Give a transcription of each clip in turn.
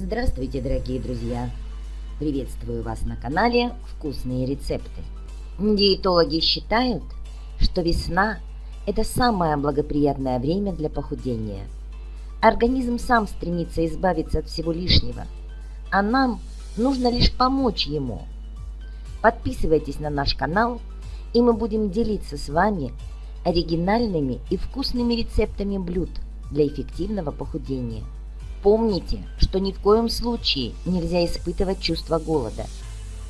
Здравствуйте, дорогие друзья! Приветствую вас на канале «Вкусные рецепты». Диетологи считают, что весна – это самое благоприятное время для похудения. Организм сам стремится избавиться от всего лишнего, а нам нужно лишь помочь ему. Подписывайтесь на наш канал, и мы будем делиться с вами оригинальными и вкусными рецептами блюд для эффективного похудения – Помните, что ни в коем случае нельзя испытывать чувство голода.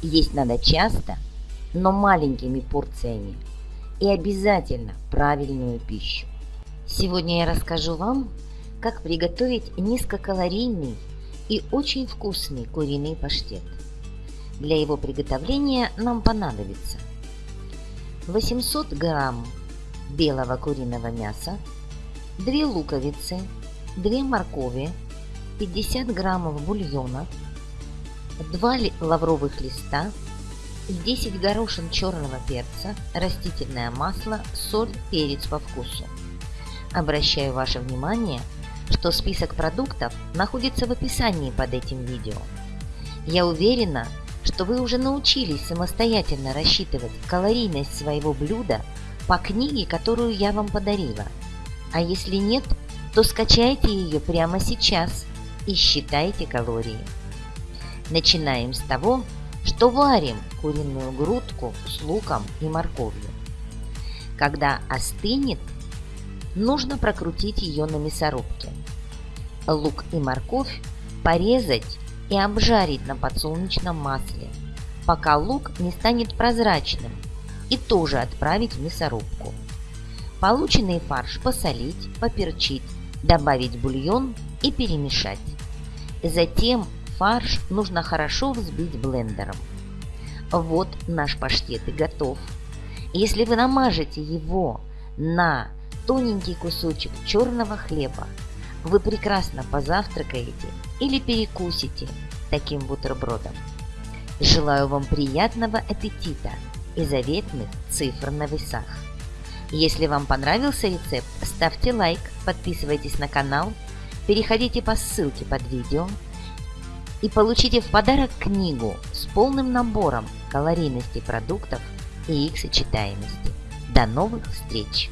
Есть надо часто, но маленькими порциями. И обязательно правильную пищу. Сегодня я расскажу вам, как приготовить низкокалорийный и очень вкусный куриный паштет. Для его приготовления нам понадобится 800 грамм белого куриного мяса, 2 луковицы, 2 моркови, 50 граммов бульона, 2 лавровых листа, 10 горошин черного перца, растительное масло, соль, перец по вкусу. Обращаю ваше внимание, что список продуктов находится в описании под этим видео. Я уверена, что вы уже научились самостоятельно рассчитывать калорийность своего блюда по книге, которую я вам подарила. А если нет, то скачайте ее прямо сейчас и считайте калории. Начинаем с того, что варим куриную грудку с луком и морковью. Когда остынет, нужно прокрутить ее на мясорубке. Лук и морковь порезать и обжарить на подсолнечном масле, пока лук не станет прозрачным, и тоже отправить в мясорубку. Полученный фарш посолить, поперчить, добавить бульон и перемешать. Затем фарш нужно хорошо взбить блендером. Вот наш паштет и готов. Если вы намажете его на тоненький кусочек черного хлеба, вы прекрасно позавтракаете или перекусите таким бутербродом. Желаю вам приятного аппетита и заветных цифр на весах. Если вам понравился рецепт, ставьте лайк, подписывайтесь на канал – переходите по ссылке под видео и получите в подарок книгу с полным набором калорийности продуктов и их сочетаемости. До новых встреч!